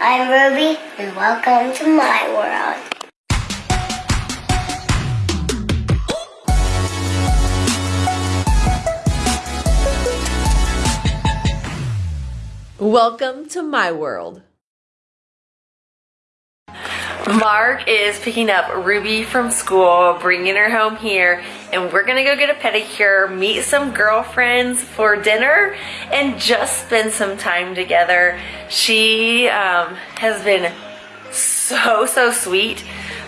I'm Ruby, and welcome to my world. Welcome to my world. Mark is picking up Ruby from school, bringing her home here, and we're gonna go get a pedicure, meet some girlfriends for dinner, and just spend some time together. She um, has been so, so sweet.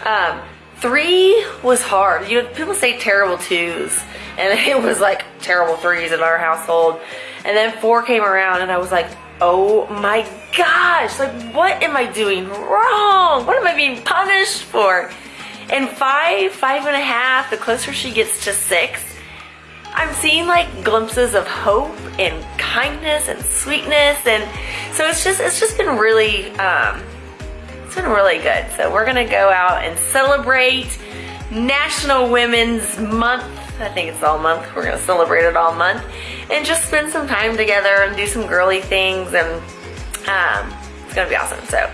Um, three was hard. You know, people say terrible twos, and it was like terrible threes in our household. And then four came around, and I was like, oh my gosh, like what am I doing wrong? What am I being punished for? And five, five and a half, the closer she gets to six, I'm seeing like glimpses of hope and kindness and sweetness. And so it's just, it's just been really, um, it's been really good. So we're gonna go out and celebrate National Women's Month. I think it's all month. We're gonna celebrate it all month and just spend some time together and do some girly things and um, it's gonna be awesome. So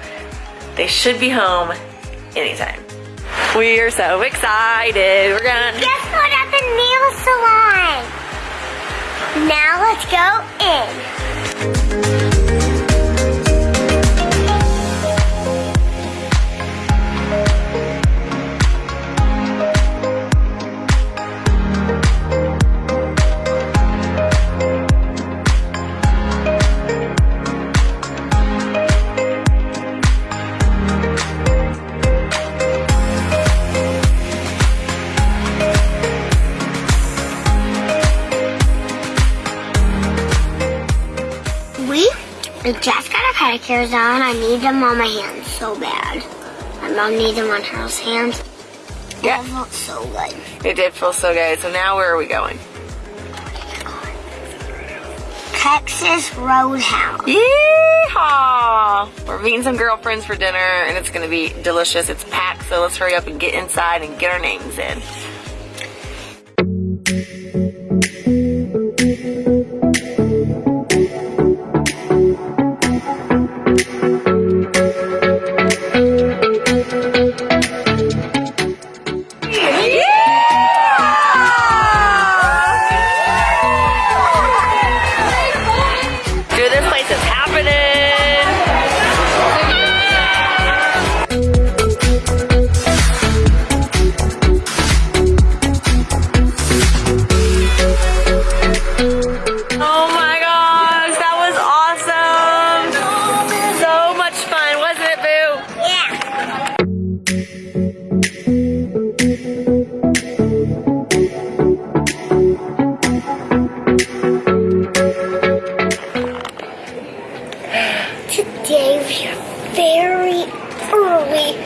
they should be home anytime. We are so excited. We're gonna Guess what at the nail salon? Now let's go in. We just got our pedicures on. I need them on my hands so bad. My mom needs them on her hands. Yeah. That felt so good. It did feel so good. So now where are we going? Texas Roadhouse. Yeehaw! We're meeting some girlfriends for dinner and it's gonna be delicious. It's packed, so let's hurry up and get inside and get our names in.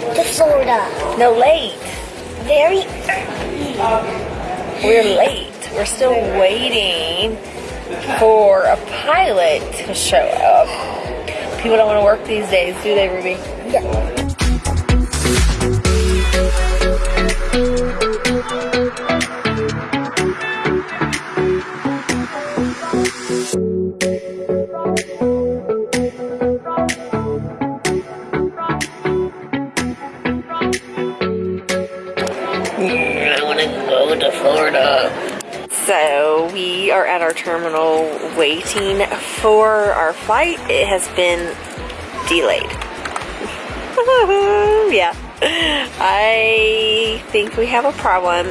To Florida. No, late. Very We're late. We're still waiting for a pilot to show up. People don't want to work these days, do they, Ruby? I to to Florida. So we are at our terminal waiting for our flight. It has been delayed. yeah. I think we have a problem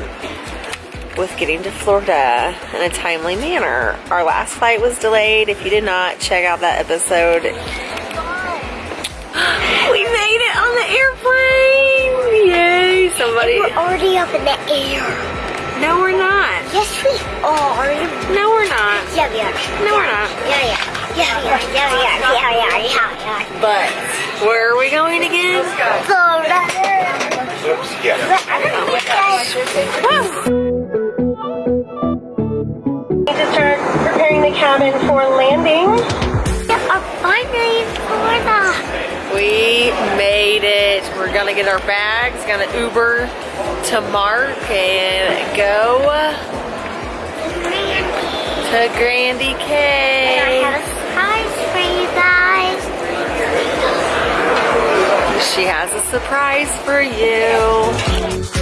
with getting to Florida in a timely manner. Our last flight was delayed. If you did not check out that episode, we made it on the airplane. Yay, somebody. We're already up in the air. No, we're not. Yes, we are. No, we're not. Yeah, we are. No, we're not. Yeah, yeah. Yeah, we are. Yeah, we are. Yeah, we are. Yeah, we are. But where are we going again? Florida. Oops, yeah. Need to start preparing the cabin for landing. I'm finally in Florida. We made We're gonna get our bags, gonna Uber to Mark and go to Grandy K. She has a surprise for you.